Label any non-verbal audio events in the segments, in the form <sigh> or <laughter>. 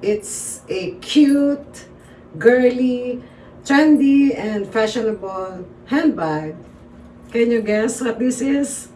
It's a cute, girly, trendy, and fashionable handbag. Can you guess what this is?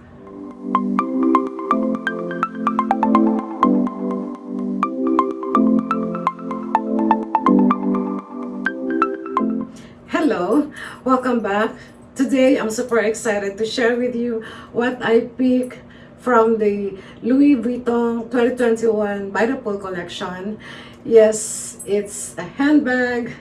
Hello, welcome back. Today, I'm super excited to share with you what I picked from the Louis Vuitton 2021 By the Pool collection. Yes, it's a handbag.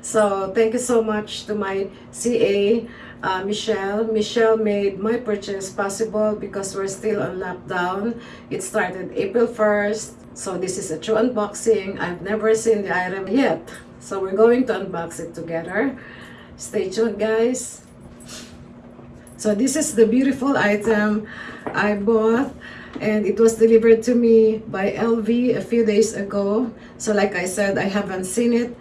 So, thank you so much to my CA, uh, Michelle. Michelle made my purchase possible because we're still on lockdown. It started April 1st. So, this is a true unboxing. I've never seen the item yet. So, we're going to unbox it together. Stay tuned, guys. So this is the beautiful item I bought and it was delivered to me by LV a few days ago. So like I said, I haven't seen it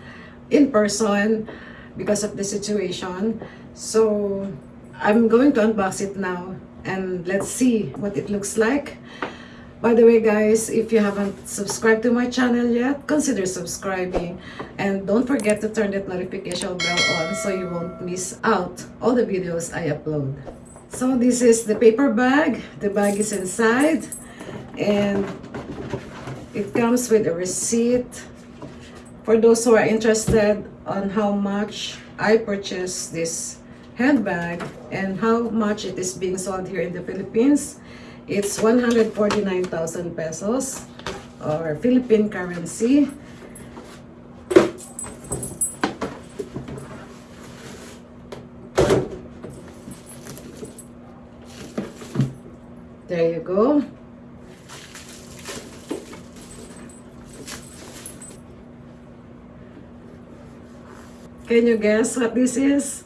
in person because of the situation. So I'm going to unbox it now and let's see what it looks like. By the way guys, if you haven't subscribed to my channel yet, consider subscribing. And don't forget to turn that notification bell on so you won't miss out all the videos I upload. So this is the paper bag. The bag is inside. And it comes with a receipt. For those who are interested on how much I purchased this handbag and how much it is being sold here in the Philippines, It's 149,000 pesos or Philippine currency. There you go. Can you guess what this is?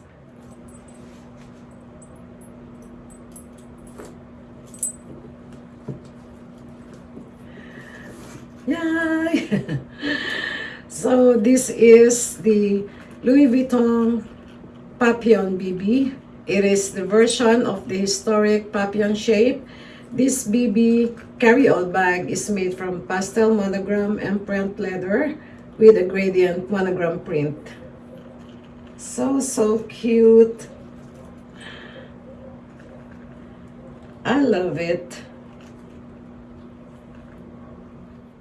Yay! <laughs> so this is the Louis Vuitton Papillon BB. It is the version of the historic Papillon shape. This BB carry-all bag is made from pastel monogram Empreinte leather with a gradient monogram print. So, so cute. I love it.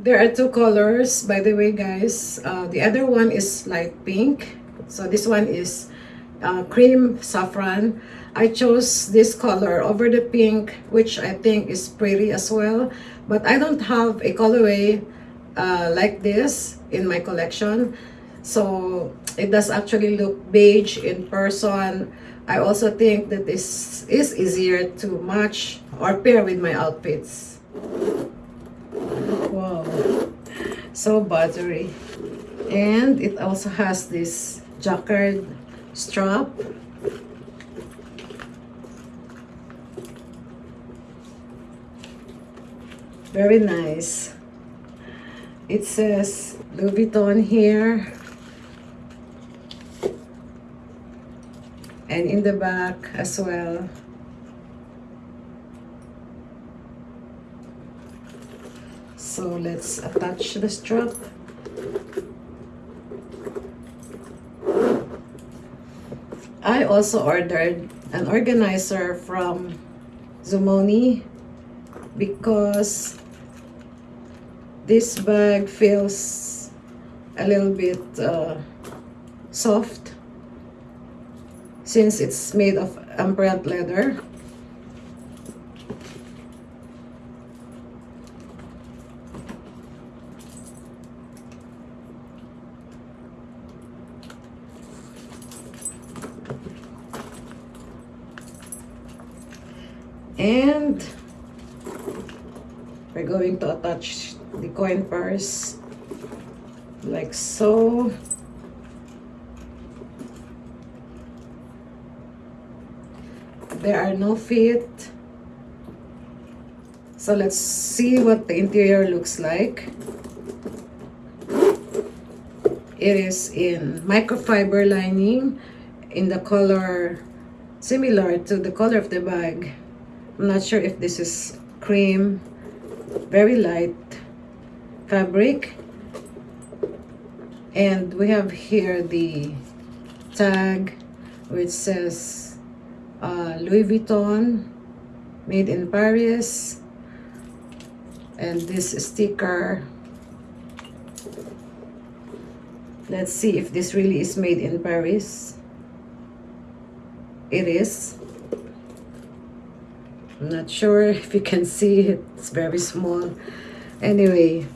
There are two colors, by the way, guys. Uh, the other one is light pink. So this one is uh, cream saffron. I chose this color over the pink, which I think is pretty as well. But I don't have a colorway uh, like this in my collection. So it does actually look beige in person. I also think that this is easier to match or pair with my outfits. Wow. So buttery. And it also has this jacquard strap. Very nice. It says Louis Vuitton here. And in the back as well. So let's attach the strap. I also ordered an organizer from Zoomoni because this bag feels a little bit uh, soft since it's made of Empreinte leather. And we're going to attach the coin purse like so. There are no feet. So let's see what the interior looks like. It is in microfiber lining in the color similar to the color of the bag. I'm not sure if this is cream, very light fabric. and we have here the tag which says uh, Louis Vuitton made in Paris. And this sticker let's see if this really is made in Paris. It is I'm not sure if you can see it it's very small. Anyway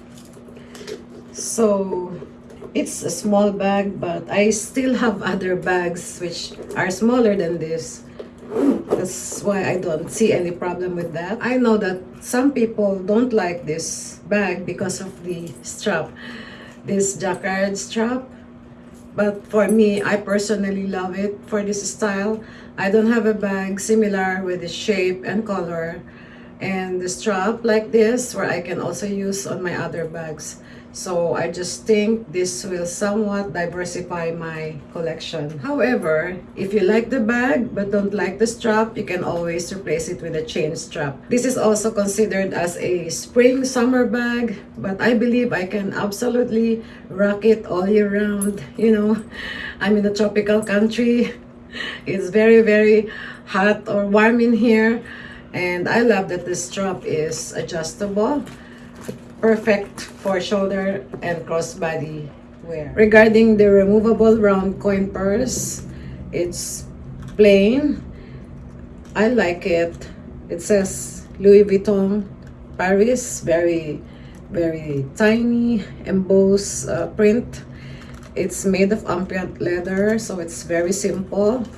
so it's a small bag but I still have other bags which are smaller than this. That's why I don't see any problem with that. I know that some people don't like this bag because of the strap this jacquard strap but for me I personally love it for this style. I don't have a bag similar with the shape and color and the strap like this where I can also use on my other bags so I just think this will somewhat diversify my collection. However, if you like the bag but don't like the strap, you can always replace it with a chain strap. This is also considered as a spring summer bag, but I believe I can absolutely rock it all year round. You know, I'm in a tropical country. It's very, very hot or warm in here. And I love that the strap is adjustable perfect for shoulder and crossbody wear. Regarding the removable round coin purse, it's plain. I like it. It says Louis Vuitton Paris, very, very tiny embossed uh, print. It's made of Empreinte leather, so it's very simple.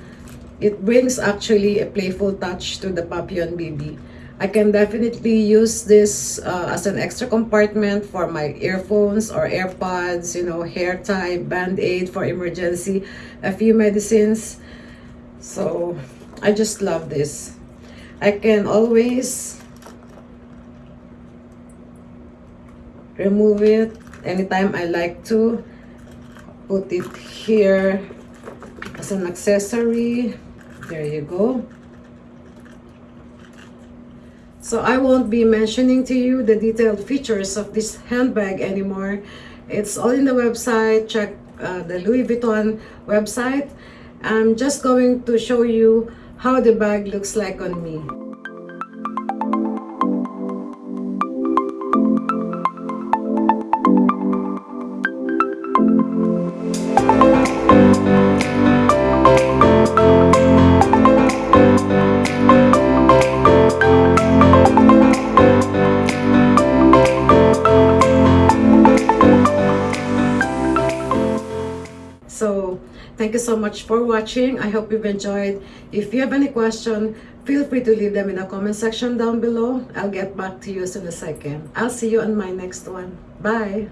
It brings actually a playful touch to the Papillon BB. I can definitely use this uh, as an extra compartment for my earphones or AirPods, you know, hair tie, band-aid for emergency, a few medicines. So I just love this. I can always remove it anytime I like to. Put it here as an accessory. There you go. So I won't be mentioning to you the detailed features of this handbag anymore. It's all in the website. Check uh, the Louis Vuitton website. I'm just going to show you how the bag looks like on me. Much for watching. I hope you've enjoyed. If you have any question, feel free to leave them in the comment section down below. I'll get back to you as soon as I can. I'll see you on my next one. Bye!